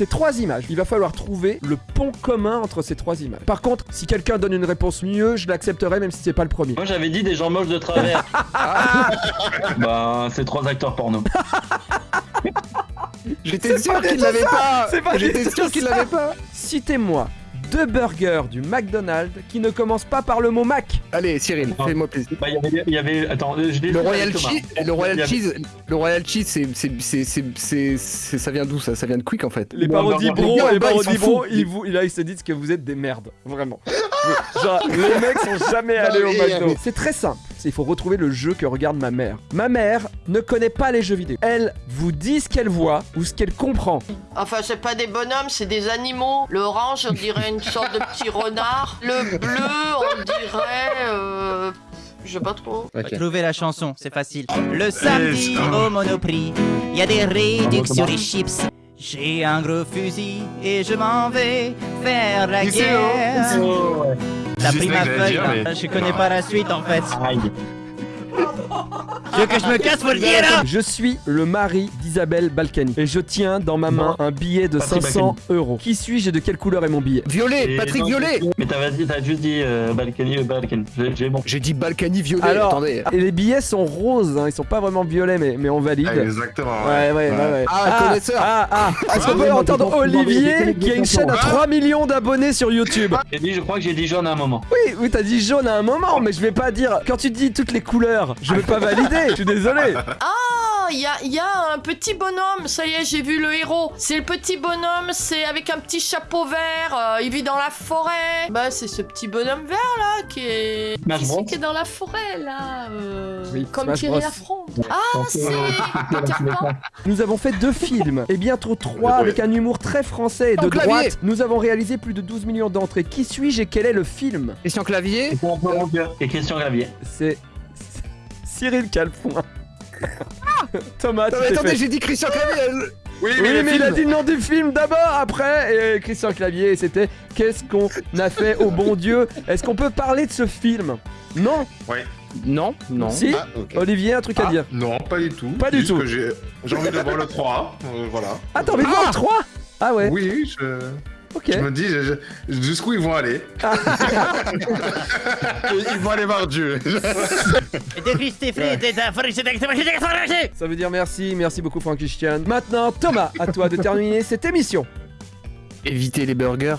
ces trois images. Il va falloir trouver le pont commun entre ces trois images. Par contre, si quelqu'un donne une réponse mieux, je l'accepterai même si c'est pas le premier. Moi j'avais dit des gens moches de travers. bah c'est trois acteurs porno. J'étais sûr qu'il l'avait pas C'est pas J'étais sûr qu'il l'avait pas Citez-moi deux burgers du McDonald's qui ne commencent pas par le mot Mac. Allez, Cyril, Ah. fais-moi plaisir. Bah il y avait, il y avait attends, je l'ai Le Royal. Cheese, le Royal Il y avait- Cheese, le Royal Cheese, c'est, c'est, c'est, c'est, c'est- c'est- ça vient d'où ça? Ça vient de Quick en fait. Les Bon, parodies bro, les parodies bro, ils, vous, là ils se disent que vous êtes des merdes, vraiment. Genre, les mecs sont jamais allés au mais- McDo. C'est très simple. Il faut retrouver le jeu que regarde ma mère. Ma mère ne connaît pas les jeux vidéo. Elle vous dit ce qu'elle voit ou ce qu'elle comprend. Enfin, c'est pas des bonhommes, c'est des animaux. L'orange, on dirait une sorte de petit renard. Le bleu, on dirait. Euh... Je sais pas trop. Trouvez la chanson, c'est facile. Le samedi au Monoprix, il y a des réductions sur les chips. J'ai un gros fusil et je m'en vais faire la guerre. Oh, ouais. T'as pris ma feuille, hein. mais- je connais pas la suite en fait. Aïe. Tu veux que je me casse, faut le dire hein Je suis le mari d'Isabelle Balkany et je tiens dans ma main un billet de Patrick 500 euros. Qui suis-je et de quelle couleur est mon billet Violet, Et Patrick non, Violet Mais t'as t'as juste dit euh, Balkany, euh, Balkany. J'ai- bon. J'ai dit Balkany Violet, Alors, attendez. et les billets sont roses, hein, ils sont pas vraiment violets, mais, mais on valide. Exactement. Ouais, ouais, ouais, ouais. Ah, connaisseur. Ah, ah, est-ce qu'on Ah, peut oui, entendre Olivier qui a une chaîne à questions. 3 millions d'abonnés sur YouTube J'ai dit, je crois que j'ai dit jaune à un moment. Oui, oui, t'as dit jaune à un moment, mais je vais pas dire. Quand tu dis toutes les couleurs, je vais pas valider, je suis désolé. Ah, il y a, il y a un petit bonhomme. Ça y est, j'ai vu le héros. C'est le petit bonhomme, c'est avec un petit chapeau vert. euh, il vit dans la forêt. Bah, c'est ce petit bonhomme vert là qui est. Qui, c'est qui est dans la forêt là. euh, Oui, comme Thierry. Ah, c'est Peter Pan. Nous avons fait deux films, et bientôt trois avec un humour très français et de clavier. droite. Nous avons réalisé plus de 12 millions d'entrées. Qui suis-je et quel est le film? Christian Clavier Et Christian Gravier. C'est Cyril Calfoin. Thomas, tu Non, mais t'es attendez, j'ai dit Christian Clavier elle- Oui, Oui, mais, mais, le il a film. dit le nom du film d'abord, après, et Christian Clavier, et c'était Qu'est-ce qu'on a fait au bon Dieu? Est-ce qu'on peut parler de ce film? Non? Non, non. Si? Ah, ok. Olivier, un truc à Ah, dire. Non, pas du tout. Pas du tout. que J'ai j'ai envie de voir le 3. euh, voilà. Ah, t'as envie de voir le 3 Ah ouais, Oui, je, ok. je me dis jusqu'où ils vont aller. ils vont aller voir Dieu. Ça veut dire merci, merci beaucoup Frank Christian. Maintenant, Thomas, à toi de terminer cette émission. Évitez les burgers.